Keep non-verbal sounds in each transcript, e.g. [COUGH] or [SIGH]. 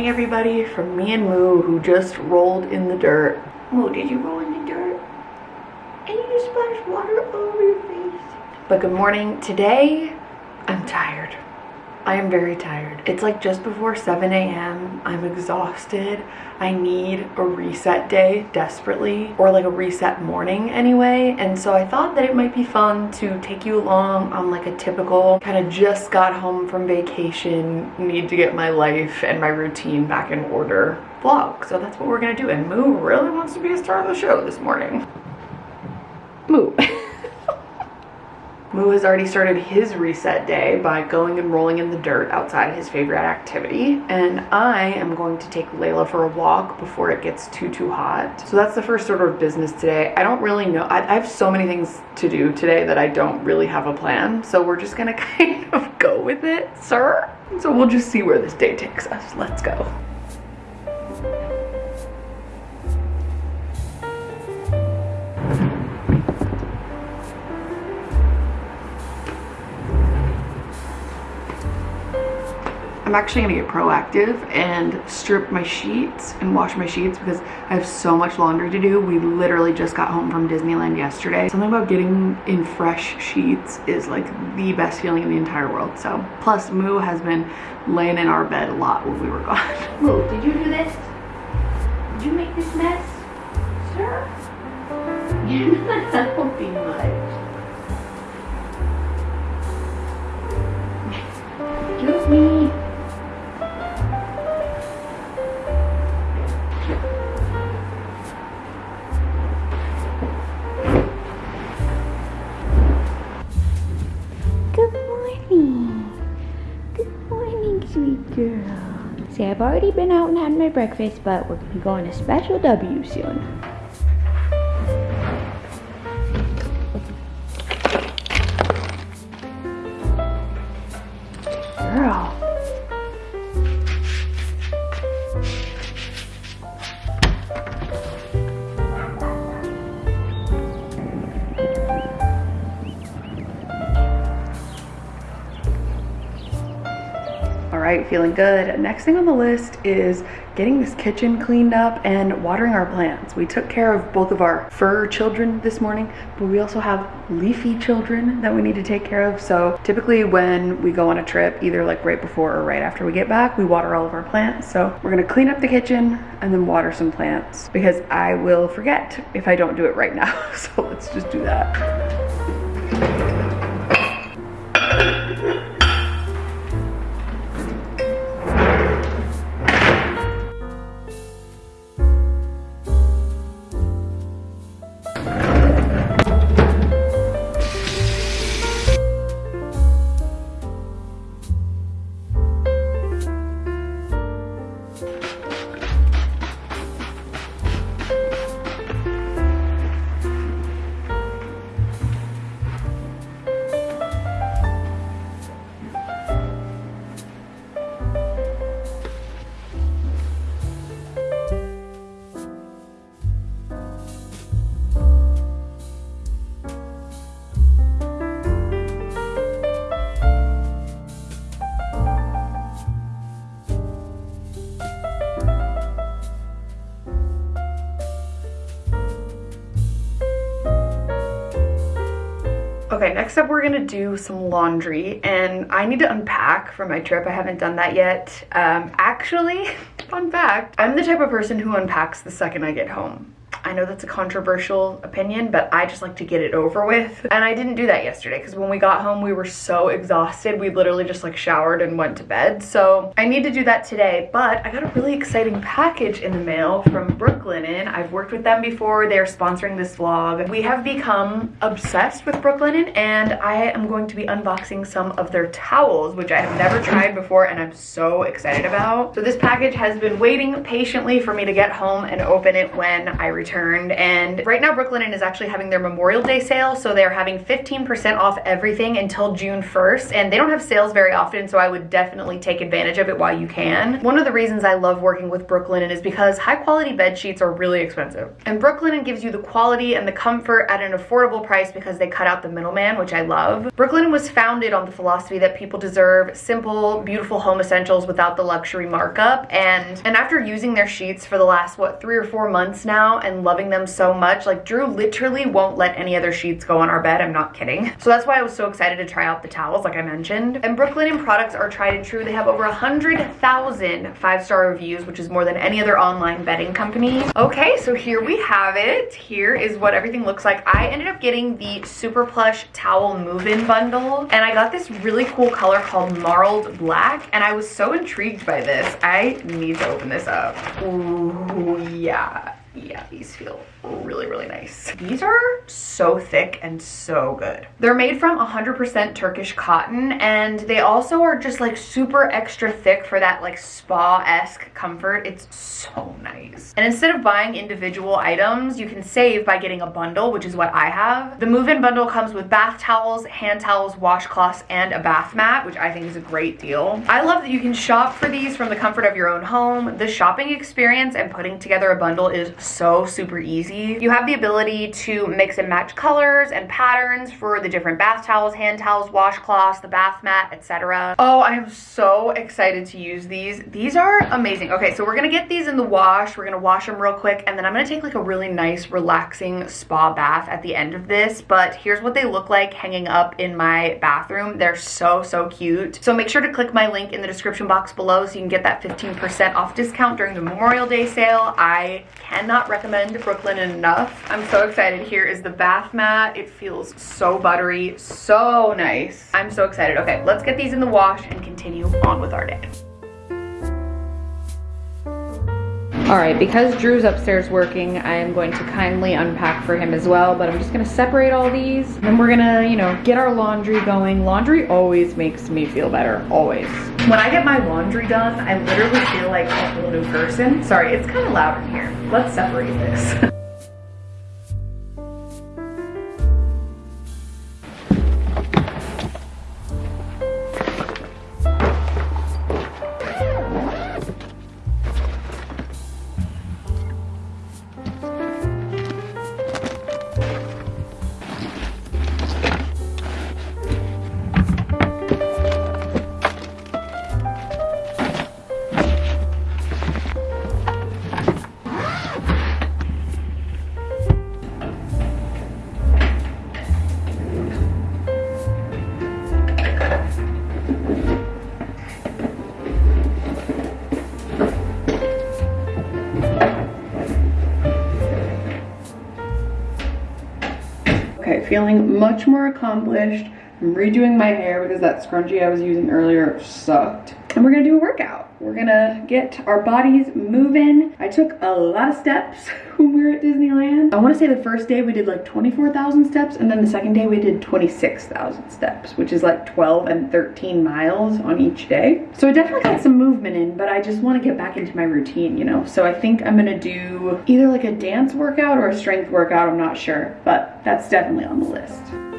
morning everybody from me and Moo who just rolled in the dirt. Moo, did you roll in the dirt? And you just splashed water over your face. But good morning. Today. I am very tired. It's like just before 7 a.m. I'm exhausted. I need a reset day desperately or like a reset morning anyway. And so I thought that it might be fun to take you along on like a typical kind of just got home from vacation, need to get my life and my routine back in order vlog. So that's what we're gonna do. And Moo really wants to be a star of the show this morning. Moo. [LAUGHS] Moo has already started his reset day by going and rolling in the dirt outside his favorite activity. And I am going to take Layla for a walk before it gets too, too hot. So that's the first order of business today. I don't really know. I, I have so many things to do today that I don't really have a plan. So we're just gonna [LAUGHS] kind of go with it, sir. So we'll just see where this day takes us. Let's go. I'm actually gonna get proactive and strip my sheets and wash my sheets because I have so much laundry to do. We literally just got home from Disneyland yesterday. Something about getting in fresh sheets is like the best feeling in the entire world. So, plus Moo has been laying in our bed a lot when we were gone. [LAUGHS] Moo, did you do this? Did you make this mess? Sir? You're not helping much. Excuse me. See, I've already been out and had my breakfast, but we're gonna be going to Special W soon. Right, feeling good. Next thing on the list is getting this kitchen cleaned up and watering our plants. We took care of both of our fur children this morning, but we also have leafy children that we need to take care of. So typically when we go on a trip, either like right before or right after we get back, we water all of our plants. So we're gonna clean up the kitchen and then water some plants because I will forget if I don't do it right now. [LAUGHS] So let's just do that. Okay, next up we're gonna do some laundry and I need to unpack for my trip. I haven't done that yet. Um, actually, [LAUGHS] fun fact, I'm the type of person who unpacks the second I get home. I know that's a controversial opinion, but I just like to get it over with. [LAUGHS] And I didn't do that yesterday because when we got home, we were so exhausted. We literally just like showered and went to bed. So I need to do that today, but I got a really exciting package in the mail from Brooklinen. I've worked with them before. They're sponsoring this vlog. We have become obsessed with Brooklinen and I am going to be unboxing some of their towels, which I have never tried before and I'm so excited about. So this package has been waiting patiently for me to get home and open it when I return and right now Brooklinen is actually having their Memorial Day sale so they're having 15% off everything until June 1st and they don't have sales very often so I would definitely take advantage of it while you can. One of the reasons I love working with Brooklinen is because high quality bed sheets are really expensive and Brooklinen gives you the quality and the comfort at an affordable price because they cut out the middleman which I love. Brooklinen was founded on the philosophy that people deserve simple beautiful home essentials without the luxury markup and and after using their sheets for the last what three or four months now and loving them so much. Like Drew literally won't let any other sheets go on our bed. I'm not kidding. So that's why I was so excited to try out the towels like I mentioned. And Brooklinen products are tried and true. They have over a hundred thousand five-star reviews which is more than any other online bedding company. Okay so here we have it. Here is what everything looks like. I ended up getting the super plush towel move-in bundle and I got this really cool color called marled black and I was so intrigued by this. I need to open this up. Ooh, yeah yeah these feel really really nice. These are so thick and so good. They're made from 100% turkish cotton and they also are just like super extra thick for that like spa-esque comfort. It's so nice. And instead of buying individual items you can save by getting a bundle which is what i have. The move-in bundle comes with bath towels hand towels washcloths and a bath mat which i think is a great deal. I love that you can shop for these from the comfort of your own home. The shopping experience and putting together a bundle is so super easy. You have the ability to mix and match colors and patterns for the different bath towels, hand towels, washcloths, the bath mat, etc. Oh, I am so excited to use these. These are amazing. Okay, so we're gonna get these in the wash. We're gonna wash them real quick and then I'm gonna take like a really nice relaxing spa bath at the end of this. But here's what they look like hanging up in my bathroom. They're so, so cute. So make sure to click my link in the description box below so you can get that 15% off discount during the Memorial Day sale. I cannot recommend Brooklinen enough. I'm so excited. Here is the bath mat. It feels so buttery, so nice. I'm so excited. Okay, let's get these in the wash and continue on with our day. All right, because Drew's upstairs working, I am going to kindly unpack for him as well, but I'm just gonna separate all these. Then we're gonna, you know, get our laundry going. Laundry always makes me feel better, always. When I get my laundry done, I literally feel like a whole new person. Sorry, it's kind of loud in here. Let's separate this. [LAUGHS] feeling much more accomplished. I'm redoing my hair because that scrunchie I was using earlier sucked. And we're gonna do a workout. We're gonna get our bodies moving. I took a lot of steps [LAUGHS] when we were at Disneyland. I wanna say the first day we did like 24,000 steps and then the second day we did 26,000 steps, which is like 12 and 13 miles on each day. So I definitely got some movement in, but I just wanna get back into my routine, you know? So I think I'm gonna do either like a dance workout or a strength workout, I'm not sure, but that's definitely on the list.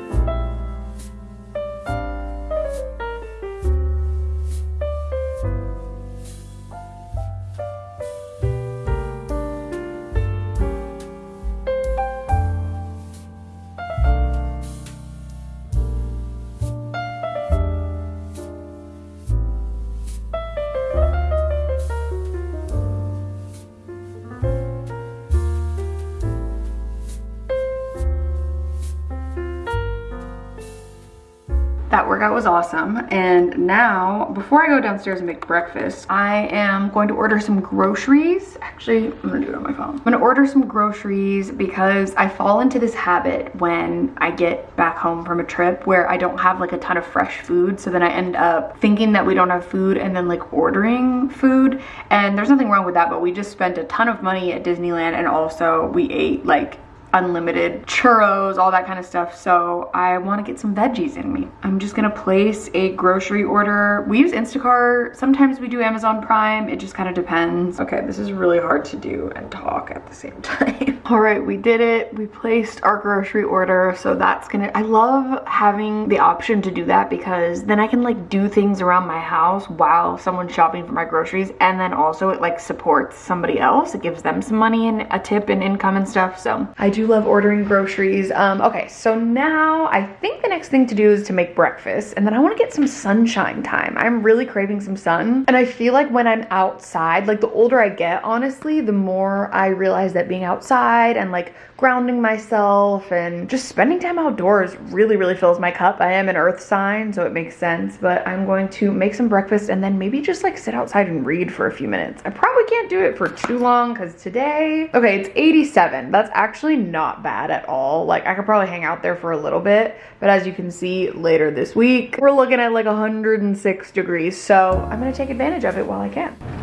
That workout was awesome. And now before I go downstairs and make breakfast I am going to order some groceries. Actually I'm gonna do it on my phone. I'm gonna order some groceries because I fall into this habit when I get back home from a trip where I don't have like a ton of fresh food. So then I end up thinking that we don't have food and then like ordering food. And there's nothing wrong with that but we just spent a ton of money at Disneyland and also we ate like unlimited churros, all that kind of stuff. So I want to get some veggies in me. I'm just gonna place a grocery order. We use Instacart. Sometimes we do Amazon Prime. It just kind of depends. Okay, this is really hard to do and talk at the same [LAUGHS] time. all right, we did it. We placed our grocery order. So that's gonna, I love having the option to do that because then I can like do things around my house while someone's shopping for my groceries. And then also it like supports somebody else. It gives them some money and a tip and income and stuff. So I do love ordering groceries. Um, okay, so now I think the next thing to do is to make breakfast and then I wanna get some sunshine time. I'm really craving some sun. And I feel like when I'm outside, like the older I get, honestly, the more I realize that being outside and like grounding myself and just spending time outdoors really, really fills my cup. I am an earth sign, so it makes sense, but I'm going to make some breakfast and then maybe just like sit outside and read for a few minutes. I probably can't do it for too long because today, okay, it's 87. That's actually not bad at all. Like I could probably hang out there for a little bit, but as you can see later this week, we're looking at like 106 degrees. So I'm gonna take advantage of it while I can.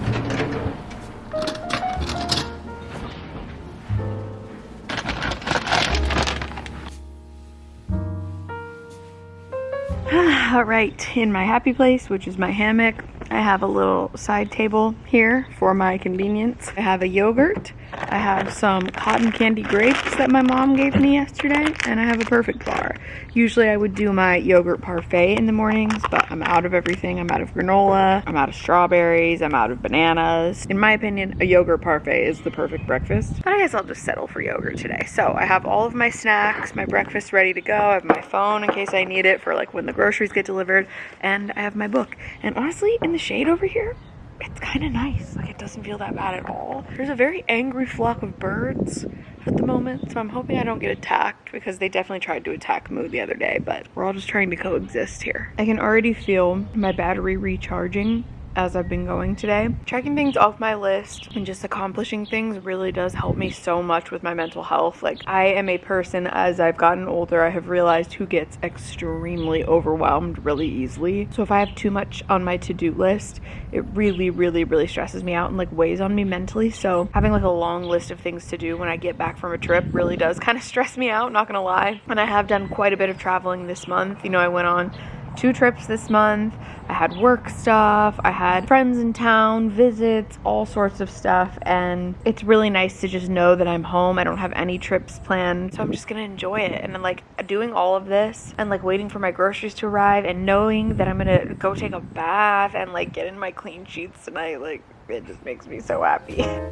Right, in my happy place, which is my hammock, I have a little side table here for my convenience. I have a yogurt, I have some cotton candy grapes that my mom gave me yesterday, and I have a perfect bar. Usually I would do my yogurt parfait in the mornings, but I'm out of everything. I'm out of granola, I'm out of strawberries, I'm out of bananas. In my opinion, a yogurt parfait is the perfect breakfast. But I guess I'll just settle for yogurt today. So I have all of my snacks, my breakfast ready to go. I have my phone in case I need it for like when the groceries get delivered, and I have my book. And honestly, in the shade over here, it's kind of nice. Like it doesn't feel that bad at all. There's a very angry flock of birds at the moment, so I'm hoping I don't get attacked because they definitely tried to attack Moo the other day, but we're all just trying to coexist here. I can already feel my battery recharging as I've been going today. Checking things off my list and just accomplishing things really does help me so much with my mental health. Like I am a person as I've gotten older, I have realized who gets extremely overwhelmed really easily. So if I have too much on my to-do list, it really, really, really stresses me out and like weighs on me mentally. So having like a long list of things to do when I get back from a trip really does [LAUGHS] kind of stress me out, not gonna lie. And I have done quite a bit of traveling this month. You know, I went on two trips this month. I had work stuff, I had friends in town, visits, all sorts of stuff, and it's really nice to just know that I'm home. I don't have any trips planned, so I'm just gonna enjoy it. And then, like, doing all of this and like waiting for my groceries to arrive and knowing that I'm gonna go take a bath and like get in my clean sheets tonight, like, it just makes me so happy. [LAUGHS]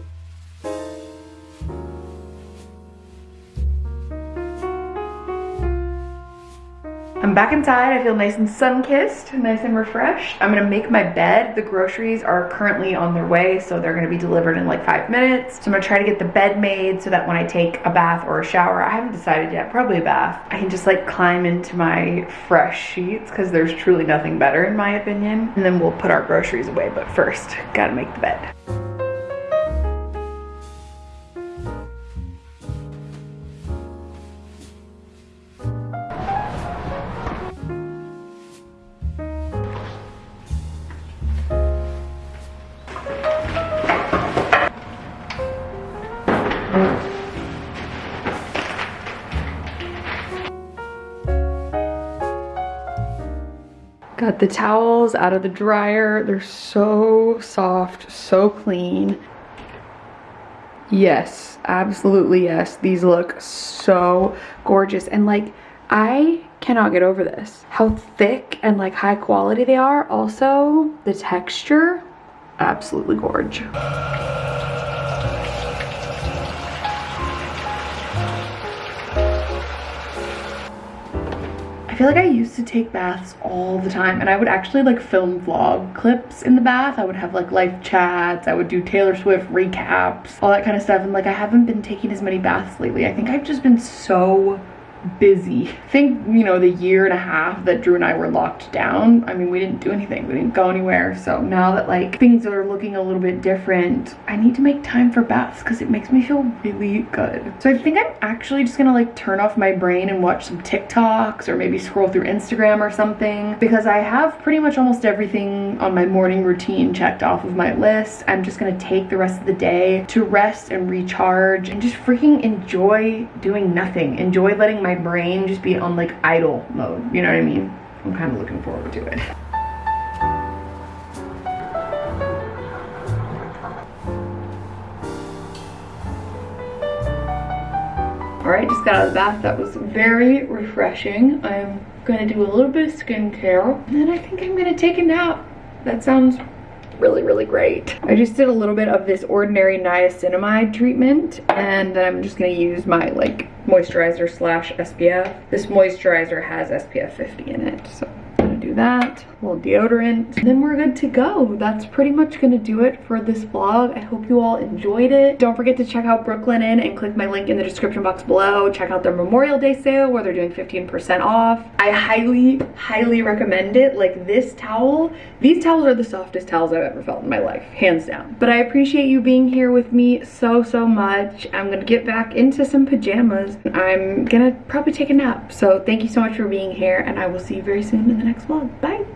back inside. I feel nice and sun-kissed, nice and refreshed. I'm gonna make my bed. The groceries are currently on their way, so they're gonna be delivered in like five minutes. So I'm gonna try to get the bed made so that when I take a bath or a shower, I haven't decided yet, probably a bath, I can just like climb into my fresh sheets because there's truly nothing better in my opinion. And then we'll put our groceries away, but first, gotta make the bed. Got the towels out of the dryer. They're so soft, so clean. Yes, absolutely yes. These look so gorgeous. And like, I cannot get over this. How thick and like high quality they are. Also, the texture, absolutely gorgeous. I feel like I used to take baths all the time and I would actually like film vlog clips in the bath. I would have like life chats, I would do Taylor Swift recaps, all that kind of stuff. And like I haven't been taking as many baths lately. I think I've just been so busy. I think, you know, the year and a half that Drew and I were locked down, I mean, we didn't do anything. We didn't go anywhere. So now that like things are looking a little bit different, I need to make time for baths because it makes me feel really good. So I think I'm actually just gonna like turn off my brain and watch some TikToks or maybe scroll through Instagram or something because I have pretty much almost everything on my morning routine checked off of my list. I'm just gonna take the rest of the day to rest and recharge and just freaking enjoy doing nothing. Enjoy letting my brain just be on like idle mode. You know what I mean? I'm kind of looking forward to it. All right, just got out of the bath. That was very refreshing. I'm gonna do a little bit of skincare and then I think I'm gonna take a nap. That sounds really, really great. I just did a little bit of this ordinary niacinamide treatment and then I'm just gonna use my like moisturizer slash SPF. This moisturizer has SPF 50 in it, so I'm gonna do that. Little deodorant. Then we're good to go. That's pretty much gonna do it for this vlog. I hope you all enjoyed it. Don't forget to check out Brooklinen and click my link in the description box below. Check out their Memorial Day sale where they're doing 15% off. I highly, highly recommend it. Like this towel, these towels are the softest towels I've ever felt in my life, hands down. But I appreciate you being here with me so, so much. I'm gonna get back into some pajamas. And I'm gonna probably take a nap. So thank you so much for being here and I will see you very soon in the next vlog. Bye.